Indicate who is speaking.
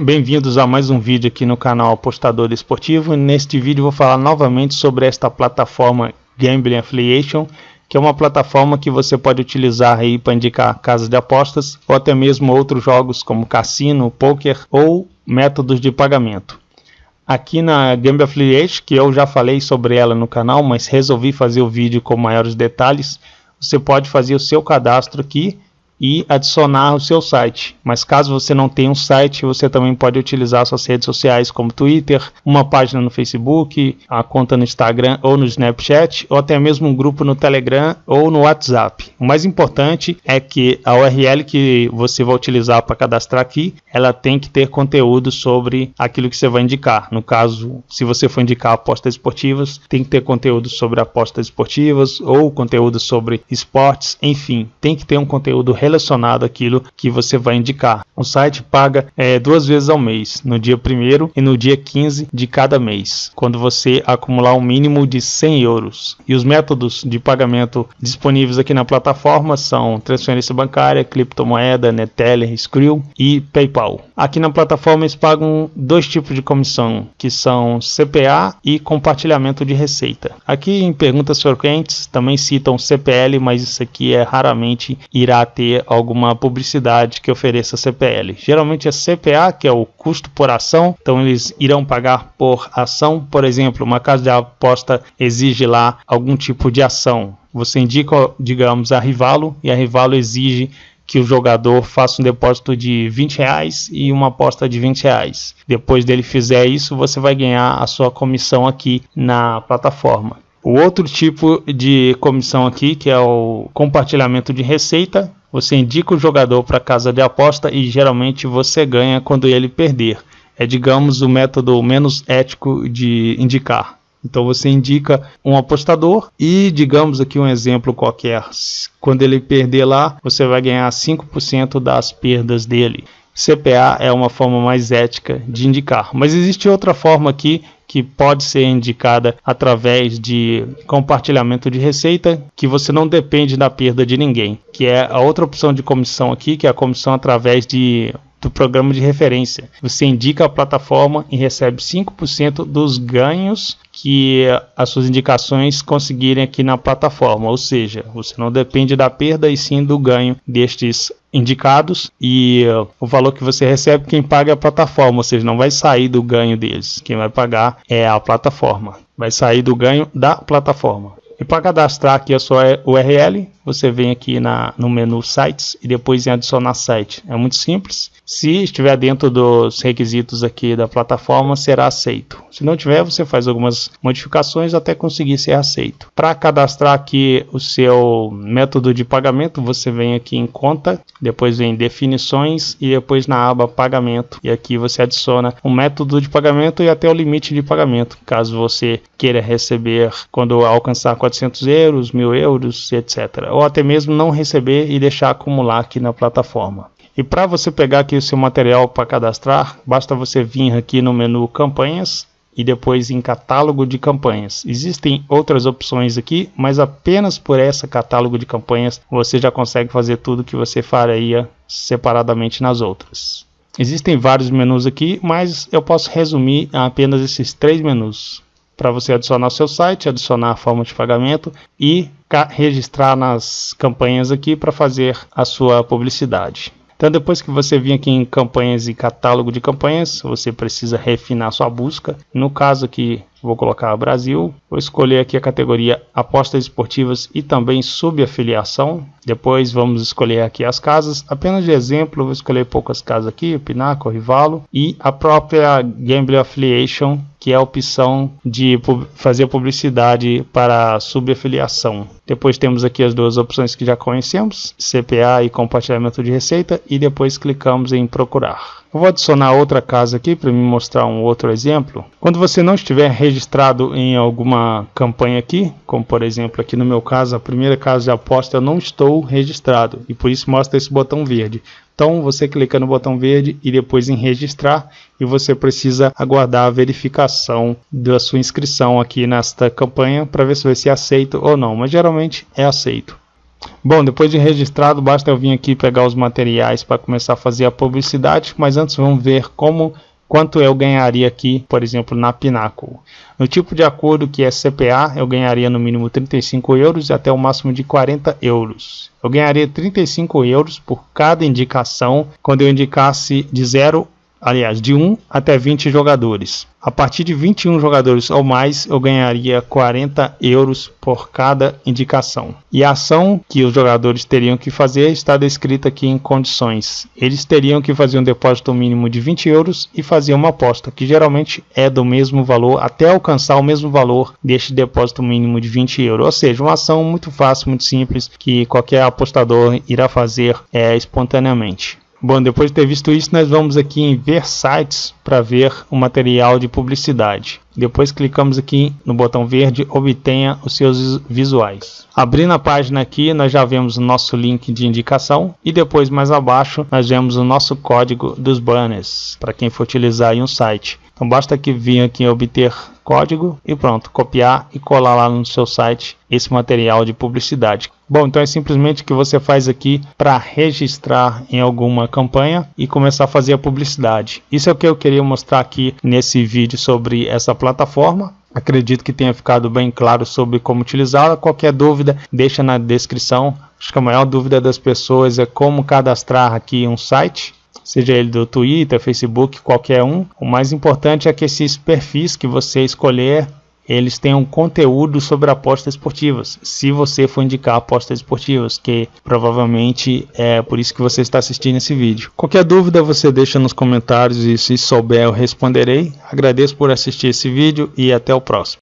Speaker 1: Bem-vindos a mais um vídeo aqui no canal Apostador Esportivo. Neste vídeo vou falar novamente sobre esta plataforma Gambling Affiliation, que é uma plataforma que você pode utilizar aí para indicar casas de apostas ou até mesmo outros jogos como cassino, poker ou métodos de pagamento. Aqui na Gambling Affiliation, que eu já falei sobre ela no canal, mas resolvi fazer o vídeo com maiores detalhes, você pode fazer o seu cadastro aqui e adicionar o seu site. Mas caso você não tenha um site, você também pode utilizar suas redes sociais como Twitter, uma página no Facebook, a conta no Instagram ou no Snapchat, ou até mesmo um grupo no Telegram ou no WhatsApp. O mais importante é que a URL que você vai utilizar para cadastrar aqui, ela tem que ter conteúdo sobre aquilo que você vai indicar. No caso, se você for indicar apostas esportivas, tem que ter conteúdo sobre apostas esportivas ou conteúdo sobre esportes, enfim, tem que ter um conteúdo relacionado àquilo que você vai indicar. O site paga é, duas vezes ao mês, no dia 1 e no dia 15 de cada mês, quando você acumular um mínimo de 100 euros. E os métodos de pagamento disponíveis aqui na plataforma são transferência bancária, criptomoeda, Neteller, Skrill e PayPal. Aqui na plataforma eles pagam dois tipos de comissão, que são CPA e compartilhamento de receita. Aqui em perguntas frequentes também citam CPL, mas isso aqui é raramente irá ter alguma publicidade que ofereça CPL. Geralmente é CPA, que é o custo por ação, então eles irão pagar por ação. Por exemplo, uma casa de aposta exige lá algum tipo de ação. Você indica, digamos, a Rivalo e a Rivalo exige que o jogador faça um depósito de 20 reais e uma aposta de 20 reais. Depois dele fizer isso, você vai ganhar a sua comissão aqui na plataforma. O outro tipo de comissão aqui, que é o compartilhamento de receita, você indica o jogador para casa de aposta e geralmente você ganha quando ele perder. É, digamos, o método menos ético de indicar. Então você indica um apostador e, digamos aqui um exemplo qualquer, quando ele perder lá, você vai ganhar 5% das perdas dele. CPA é uma forma mais ética de indicar. Mas existe outra forma aqui que pode ser indicada através de compartilhamento de receita, que você não depende da perda de ninguém, que é a outra opção de comissão aqui, que é a comissão através de do programa de referência. Você indica a plataforma e recebe 5% dos ganhos que as suas indicações conseguirem aqui na plataforma, ou seja, você não depende da perda e sim do ganho destes indicados e uh, o valor que você recebe quem paga é a plataforma, ou seja, não vai sair do ganho deles, quem vai pagar é a plataforma, vai sair do ganho da plataforma. E para cadastrar aqui a sua URL, você vem aqui na, no menu sites e depois em adicionar site. É muito simples. Se estiver dentro dos requisitos aqui da plataforma, será aceito. Se não tiver, você faz algumas modificações até conseguir ser aceito. Para cadastrar aqui o seu método de pagamento, você vem aqui em conta, depois vem definições e depois na aba pagamento. E aqui você adiciona o um método de pagamento e até o limite de pagamento, caso você queira receber quando alcançar 400 euros, 1000 euros, etc ou até mesmo não receber e deixar acumular aqui na plataforma. E para você pegar aqui o seu material para cadastrar, basta você vir aqui no menu campanhas e depois em catálogo de campanhas. Existem outras opções aqui, mas apenas por essa catálogo de campanhas você já consegue fazer tudo que você faria separadamente nas outras. Existem vários menus aqui, mas eu posso resumir a apenas esses três menus para você adicionar seu site, adicionar a forma de pagamento e registrar nas campanhas aqui para fazer a sua publicidade. Então depois que você vir aqui em campanhas e catálogo de campanhas, você precisa refinar sua busca. No caso aqui, vou colocar Brasil, vou escolher aqui a categoria apostas esportivas e também subafiliação. Depois vamos escolher aqui as casas, apenas de exemplo, vou escolher poucas casas aqui, Pinaco, Rivalo e a própria Gambling Affiliation que é a opção de fazer publicidade para subafiliação. Depois temos aqui as duas opções que já conhecemos, CPA e compartilhamento de receita, e depois clicamos em procurar. Vou adicionar outra casa aqui para me mostrar um outro exemplo. Quando você não estiver registrado em alguma campanha aqui, como por exemplo aqui no meu caso, a primeira casa de aposta eu não estou registrado e por isso mostra esse botão verde. Então você clica no botão verde e depois em registrar e você precisa aguardar a verificação da sua inscrição aqui nesta campanha para ver se vai ser aceito ou não, mas geralmente é aceito. Bom, depois de registrado, basta eu vir aqui pegar os materiais para começar a fazer a publicidade, mas antes vamos ver como quanto eu ganharia aqui, por exemplo, na Pinnacle. No tipo de acordo que é CPA, eu ganharia no mínimo 35 euros e até o máximo de 40 euros. Eu ganharia 35 euros por cada indicação quando eu indicasse de 0 aliás, de 1 até 20 jogadores. A partir de 21 jogadores ou mais, eu ganharia 40 euros por cada indicação. E a ação que os jogadores teriam que fazer está descrita aqui em condições. Eles teriam que fazer um depósito mínimo de 20 euros e fazer uma aposta, que geralmente é do mesmo valor, até alcançar o mesmo valor deste depósito mínimo de 20 euros. Ou seja, uma ação muito fácil, muito simples, que qualquer apostador irá fazer é, espontaneamente. Bom, depois de ter visto isso, nós vamos aqui em ver sites para ver o material de publicidade. Depois clicamos aqui no botão verde, obtenha os seus visuais. Abrindo a página aqui, nós já vemos o nosso link de indicação e depois mais abaixo nós vemos o nosso código dos banners para quem for utilizar um site. Então basta que vir aqui em obter código e pronto, copiar e colar lá no seu site esse material de publicidade. Bom, então é simplesmente o que você faz aqui para registrar em alguma campanha e começar a fazer a publicidade. Isso é o que eu queria mostrar aqui nesse vídeo sobre essa plataforma. Acredito que tenha ficado bem claro sobre como utilizá-la. Qualquer dúvida, deixa na descrição. Acho que a maior dúvida das pessoas é como cadastrar aqui um site seja ele do Twitter, Facebook, qualquer um. O mais importante é que esses perfis que você escolher eles tenham conteúdo sobre apostas esportivas. Se você for indicar apostas esportivas, que provavelmente é por isso que você está assistindo esse vídeo. Qualquer dúvida você deixa nos comentários e se souber eu responderei. Agradeço por assistir esse vídeo e até o próximo.